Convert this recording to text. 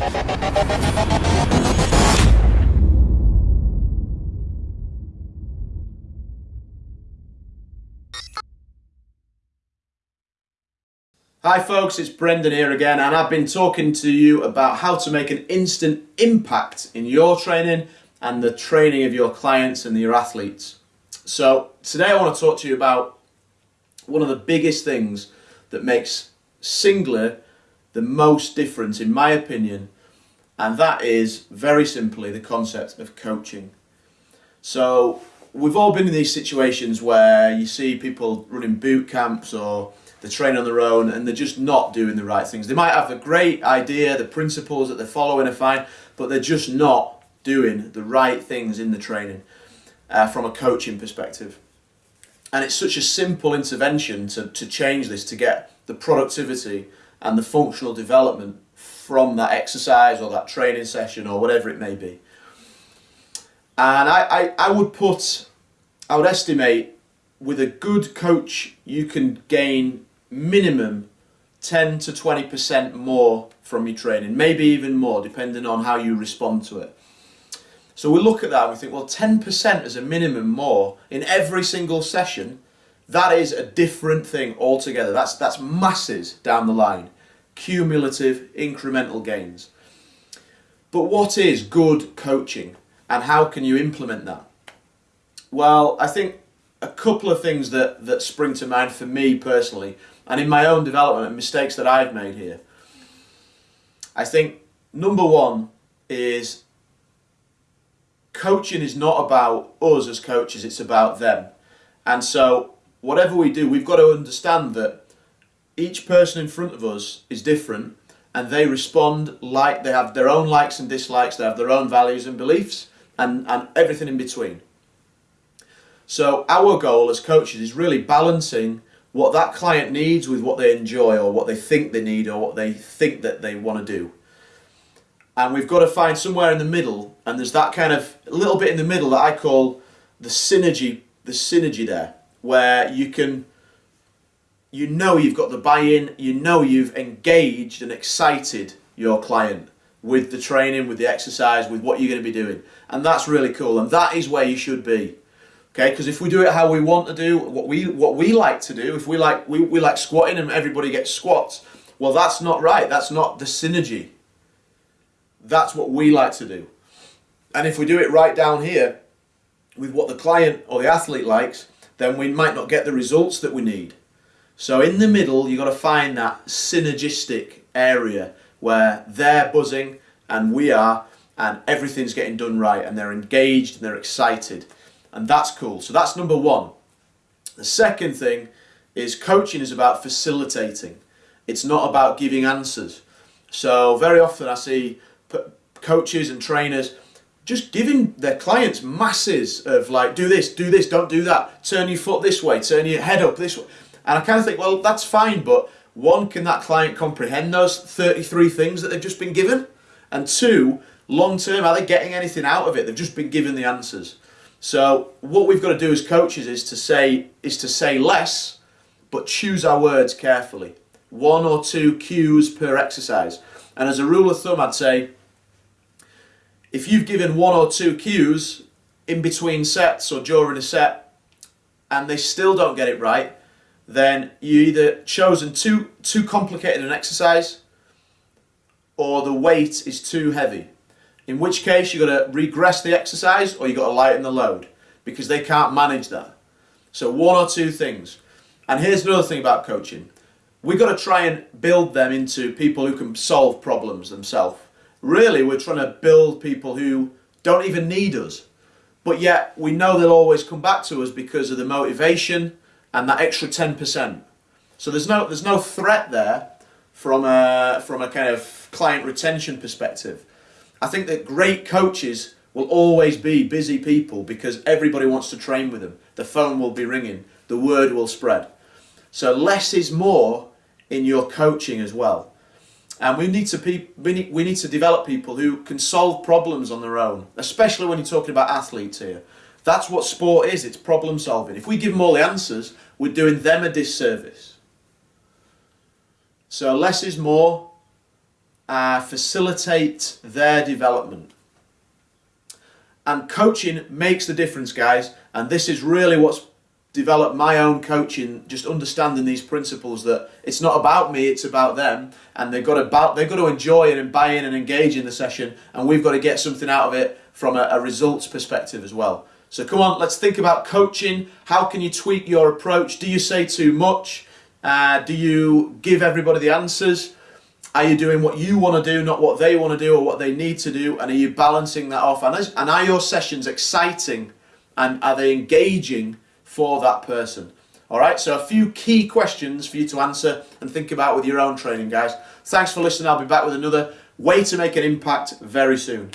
Hi folks, it's Brendan here again and I've been talking to you about how to make an instant impact in your training and the training of your clients and your athletes. So today I want to talk to you about one of the biggest things that makes Singler the most difference in my opinion and that is very simply the concept of coaching. So we've all been in these situations where you see people running boot camps or they're training on their own and they're just not doing the right things. They might have a great idea, the principles that they're following are fine, but they're just not doing the right things in the training uh, from a coaching perspective. And it's such a simple intervention to, to change this, to get the productivity and the functional development from that exercise or that training session or whatever it may be. And I, I, I would put, I would estimate with a good coach you can gain minimum 10 to 20% more from your training, maybe even more depending on how you respond to it. So we look at that and we think, well 10% as a minimum more in every single session, that is a different thing altogether. That's, that's masses down the line, cumulative incremental gains. But what is good coaching and how can you implement that? Well, I think a couple of things that, that spring to mind for me personally and in my own development and mistakes that I've made here. I think number one is coaching is not about us as coaches, it's about them. And so whatever we do, we've got to understand that each person in front of us is different and they respond like they have their own likes and dislikes, they have their own values and beliefs and, and everything in between. So our goal as coaches is really balancing what that client needs with what they enjoy or what they think they need or what they think that they want to do. And we've got to find somewhere in the middle and there's that kind of little bit in the middle that I call the synergy, the synergy there where you can you know you've got the buy-in, you know you've engaged and excited your client with the training, with the exercise, with what you're going to be doing. And that's really cool and that is where you should be. Okay, because if we do it how we want to do, what we what we like to do, if we like we, we like squatting and everybody gets squats, well that's not right. That's not the synergy. That's what we like to do. And if we do it right down here with what the client or the athlete likes, then we might not get the results that we need. So in the middle, you've got to find that synergistic area where they're buzzing and we are and everything's getting done right and they're engaged and they're excited and that's cool. So that's number one. The second thing is coaching is about facilitating. It's not about giving answers. So very often I see coaches and trainers just giving their clients masses of like, do this, do this, don't do that, turn your foot this way, turn your head up this way. And I kind of think, well, that's fine, but one, can that client comprehend those 33 things that they've just been given? And two, long term, are they getting anything out of it? They've just been given the answers. So what we've got to do as coaches is to say is to say less, but choose our words carefully. One or two cues per exercise. And as a rule of thumb, I'd say if you've given one or two cues in between sets or during a set and they still don't get it right, then you either chosen too too complicated an exercise or the weight is too heavy. In which case you've got to regress the exercise or you've got to lighten the load because they can't manage that. So one or two things. And here's another thing about coaching. We've got to try and build them into people who can solve problems themselves. Really, we're trying to build people who don't even need us. But yet, we know they'll always come back to us because of the motivation and that extra 10%. So there's no, there's no threat there from a, from a kind of client retention perspective. I think that great coaches will always be busy people because everybody wants to train with them. The phone will be ringing, the word will spread. So less is more in your coaching as well. And we need to we need, we need to develop people who can solve problems on their own, especially when you're talking about athletes here. That's what sport is, it's problem solving. If we give them all the answers, we're doing them a disservice. So less is more, uh, facilitate their development. And coaching makes the difference, guys. And this is really what's developed my own coaching, just understanding these principles that it's not about me, it's about them. And they've got to, about, they've got to enjoy it and buy in and engage in the session. And we've got to get something out of it from a, a results perspective as well. So come on, let's think about coaching. How can you tweak your approach? Do you say too much? Uh, do you give everybody the answers? Are you doing what you want to do, not what they want to do or what they need to do? And are you balancing that off? And, is, and are your sessions exciting and are they engaging for that person? All right, so a few key questions for you to answer and think about with your own training, guys. Thanks for listening. I'll be back with another way to make an impact very soon.